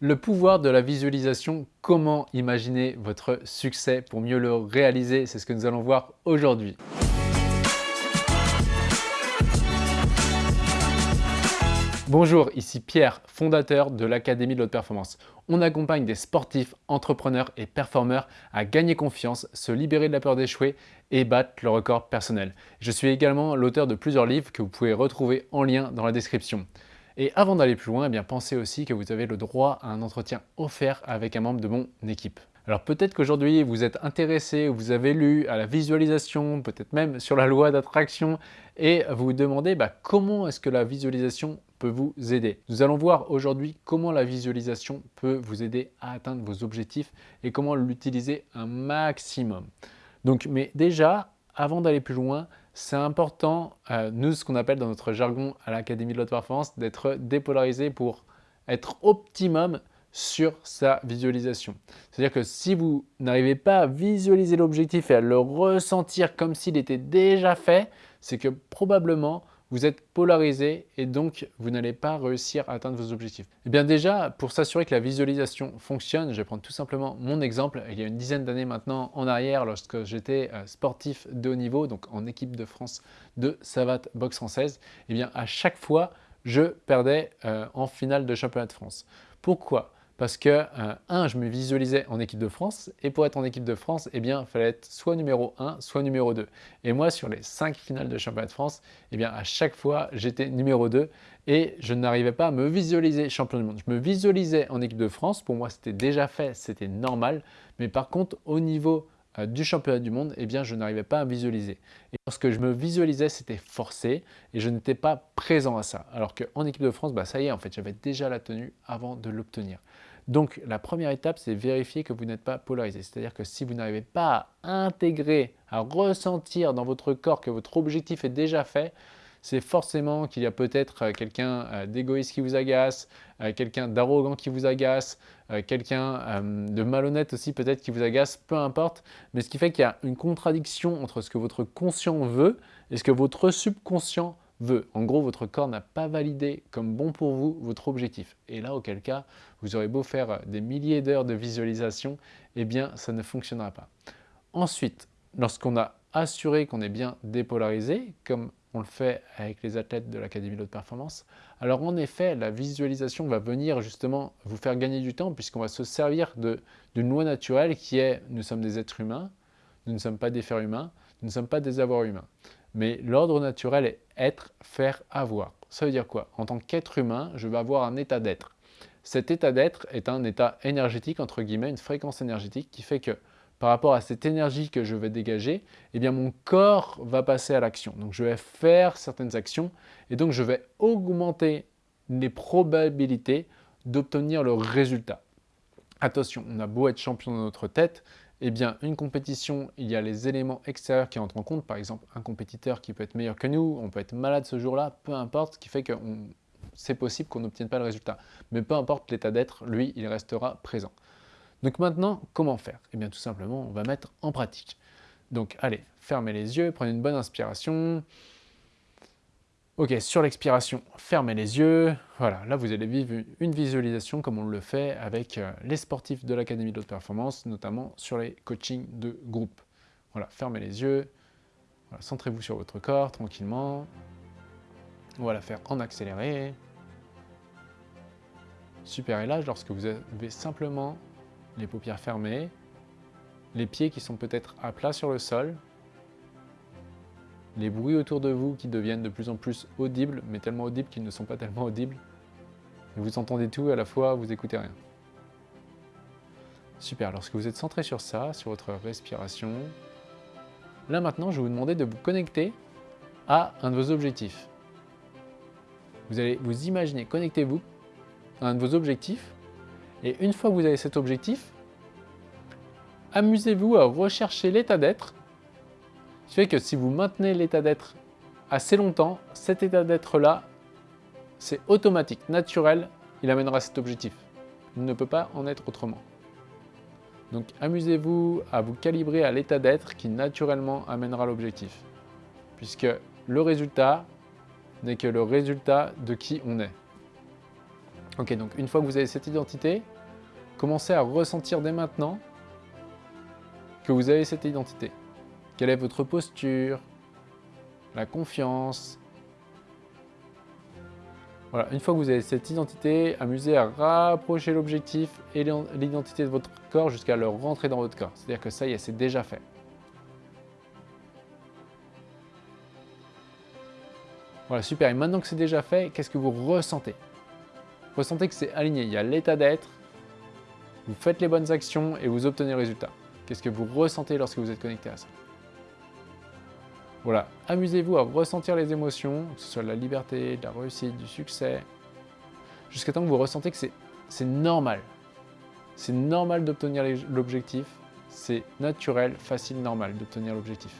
Le pouvoir de la visualisation, comment imaginer votre succès pour mieux le réaliser, c'est ce que nous allons voir aujourd'hui. Bonjour, ici Pierre, fondateur de l'Académie de l'Haute Performance. On accompagne des sportifs, entrepreneurs et performeurs à gagner confiance, se libérer de la peur d'échouer et battre le record personnel. Je suis également l'auteur de plusieurs livres que vous pouvez retrouver en lien dans la description. Et avant d'aller plus loin, eh bien, pensez aussi que vous avez le droit à un entretien offert avec un membre de mon équipe. Alors peut-être qu'aujourd'hui vous êtes intéressé, vous avez lu à la visualisation, peut-être même sur la loi d'attraction et vous vous demandez bah, comment est-ce que la visualisation peut vous aider? Nous allons voir aujourd'hui comment la visualisation peut vous aider à atteindre vos objectifs et comment l'utiliser un maximum. Donc mais déjà, avant d'aller plus loin, c'est important, euh, nous, ce qu'on appelle dans notre jargon à l'Académie de l'Haute Performance, d'être dépolarisé pour être optimum sur sa visualisation. C'est-à-dire que si vous n'arrivez pas à visualiser l'objectif et à le ressentir comme s'il était déjà fait, c'est que probablement vous êtes polarisé et donc vous n'allez pas réussir à atteindre vos objectifs. Eh bien déjà, pour s'assurer que la visualisation fonctionne, je vais prendre tout simplement mon exemple. Il y a une dizaine d'années maintenant en arrière, lorsque j'étais euh, sportif de haut niveau, donc en équipe de France de savate boxe française, eh bien à chaque fois, je perdais euh, en finale de championnat de France. Pourquoi? Parce que, euh, un, je me visualisais en équipe de France, et pour être en équipe de France, eh bien, il fallait être soit numéro 1, soit numéro 2. Et moi, sur les 5 finales de championnat de France, eh bien, à chaque fois, j'étais numéro 2, et je n'arrivais pas à me visualiser champion du monde. Je me visualisais en équipe de France, pour moi, c'était déjà fait, c'était normal, mais par contre, au niveau du championnat du monde, eh bien, je n'arrivais pas à visualiser. Et lorsque je me visualisais, c'était forcé et je n'étais pas présent à ça. Alors qu'en équipe de France, bah, ça y est, en fait, j'avais déjà la tenue avant de l'obtenir. Donc la première étape, c'est vérifier que vous n'êtes pas polarisé. C'est-à-dire que si vous n'arrivez pas à intégrer, à ressentir dans votre corps que votre objectif est déjà fait, c'est forcément qu'il y a peut-être euh, quelqu'un euh, d'égoïste qui vous agace, euh, quelqu'un d'arrogant qui vous agace, quelqu'un de malhonnête aussi peut-être qui vous agace, peu importe. Mais ce qui fait qu'il y a une contradiction entre ce que votre conscient veut et ce que votre subconscient veut. En gros, votre corps n'a pas validé comme bon pour vous votre objectif. Et là, auquel cas, vous aurez beau faire des milliers d'heures de visualisation, eh bien, ça ne fonctionnera pas. Ensuite, lorsqu'on a assuré qu'on est bien dépolarisé, comme on le fait avec les athlètes de l'Académie de performance, alors en effet, la visualisation va venir justement vous faire gagner du temps puisqu'on va se servir d'une loi naturelle qui est « nous sommes des êtres humains, nous ne sommes pas des fers humains, nous ne sommes pas des avoirs humains ». Mais l'ordre naturel est être, faire, avoir. Ça veut dire quoi? En tant qu'être humain, je vais avoir un état d'être. Cet état d'être est un état énergétique, entre guillemets, une fréquence énergétique qui fait que par rapport à cette énergie que je vais dégager, eh bien mon corps va passer à l'action. Donc je vais faire certaines actions et donc je vais augmenter les probabilités d'obtenir le résultat. Attention, on a beau être champion dans notre tête, eh bien, une compétition, il y a les éléments extérieurs qui entrent en compte. Par exemple, un compétiteur qui peut être meilleur que nous, on peut être malade ce jour-là, peu importe, ce qui fait que c'est possible qu'on n'obtienne pas le résultat. Mais peu importe l'état d'être, lui, il restera présent. Donc maintenant, comment faire? Eh bien, tout simplement, on va mettre en pratique. Donc, allez, fermez les yeux, prenez une bonne inspiration. Ok, sur l'expiration, fermez les yeux. Voilà, là vous allez vivre une visualisation comme on le fait avec euh, les sportifs de l'Académie de haute performance, notamment sur les coachings de groupe. Voilà, fermez les yeux. Centrez-vous sur votre corps tranquillement. On va la faire en accéléré. Super, et là, lorsque vous avez simplement les paupières fermées, les pieds qui sont peut-être à plat sur le sol, les bruits autour de vous qui deviennent de plus en plus audibles, mais tellement audibles qu'ils ne sont pas tellement audibles. Et vous entendez tout, à la fois vous écoutez rien. Super, lorsque vous êtes centré sur ça, sur votre respiration, là maintenant je vais vous demander de vous connecter à un de vos objectifs. Vous allez vous imaginer, connectez-vous à un de vos objectifs, et une fois que vous avez cet objectif, amusez-vous à rechercher l'état d'être ce qui fait que si vous maintenez l'état d'être assez longtemps, cet état d'être-là, c'est automatique, naturel, il amènera cet objectif. Il ne peut pas en être autrement. Donc amusez-vous à vous calibrer à l'état d'être qui naturellement amènera l'objectif. Puisque le résultat n'est que le résultat de qui on est. Ok, donc une fois que vous avez cette identité, commencez à ressentir dès maintenant que vous avez cette identité. Quelle est votre posture, la confiance. Voilà, une fois que vous avez cette identité, amusez à rapprocher l'objectif et l'identité de votre corps jusqu'à le rentrer dans votre corps. C'est-à-dire que ça y est, c'est déjà fait. Voilà, super. Et maintenant que c'est déjà fait, qu'est-ce que vous ressentez? Ressentez que c'est aligné. Il y a l'état d'être, vous faites les bonnes actions et vous obtenez le résultat. Qu'est-ce que vous ressentez lorsque vous êtes connecté à ça? Voilà, amusez-vous à ressentir les émotions, que ce soit la liberté, de la réussite, du succès, jusqu'à temps que vous ressentez que c'est normal. C'est normal d'obtenir l'objectif, c'est naturel, facile, normal d'obtenir l'objectif.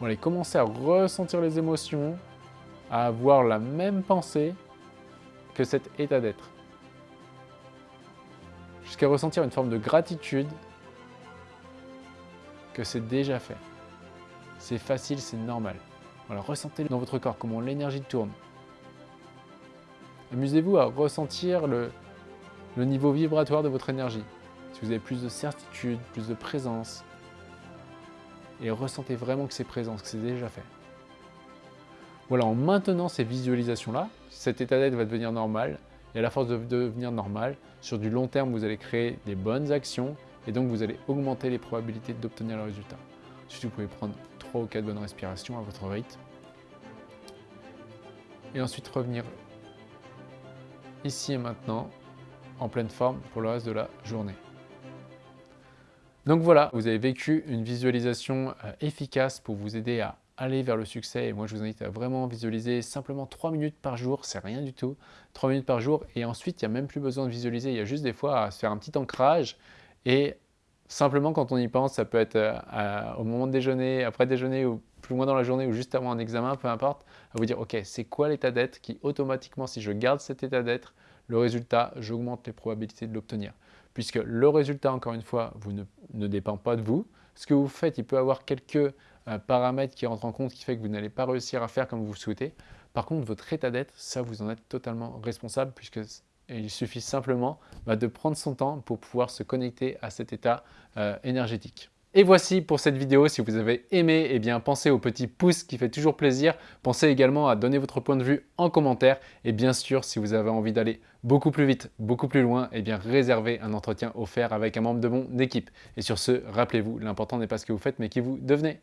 Voilà, commencez à ressentir les émotions, à avoir la même pensée que cet état d'être jusqu'à ressentir une forme de gratitude que c'est déjà fait. C'est facile, c'est normal. Voilà, ressentez dans votre corps comment l'énergie tourne. Amusez-vous à ressentir le, le niveau vibratoire de votre énergie. Si vous avez plus de certitude, plus de présence. Et ressentez vraiment que c'est présent, que c'est déjà fait. Voilà, en maintenant ces visualisations-là, cet état d'être va devenir normal. Et à la force de devenir normal, sur du long terme, vous allez créer des bonnes actions et donc vous allez augmenter les probabilités d'obtenir le résultat. Ensuite, vous pouvez prendre 3 ou 4 bonnes respirations à votre rythme. Et ensuite revenir ici et maintenant en pleine forme pour le reste de la journée. Donc voilà, vous avez vécu une visualisation euh, efficace pour vous aider à aller vers le succès. Et moi, je vous invite à vraiment visualiser simplement 3 minutes par jour, c'est rien du tout. 3 minutes par jour et ensuite, il n'y a même plus besoin de visualiser. Il y a juste des fois à se faire un petit ancrage et simplement quand on y pense, ça peut être euh, au moment de déjeuner, après déjeuner ou plus loin dans la journée ou juste avant un examen, peu importe, à vous dire, ok, c'est quoi l'état d'être qui automatiquement, si je garde cet état d'être, le résultat, j'augmente les probabilités de l'obtenir. Puisque le résultat, encore une fois, vous ne, ne dépend pas de vous. Ce que vous faites, il peut avoir quelques paramètre qui rentre en compte qui fait que vous n'allez pas réussir à faire comme vous le souhaitez. Par contre, votre état d'être, ça, vous en êtes totalement responsable puisque il suffit simplement bah, de prendre son temps pour pouvoir se connecter à cet état euh, énergétique. Et voici pour cette vidéo, si vous avez aimé, eh bien pensez au petit pouce qui fait toujours plaisir. Pensez également à donner votre point de vue en commentaire. Et bien sûr, si vous avez envie d'aller beaucoup plus vite, beaucoup plus loin, eh bien réservez un entretien offert avec un membre de mon équipe. Et sur ce, rappelez-vous, l'important n'est pas ce que vous faites, mais qui vous devenez.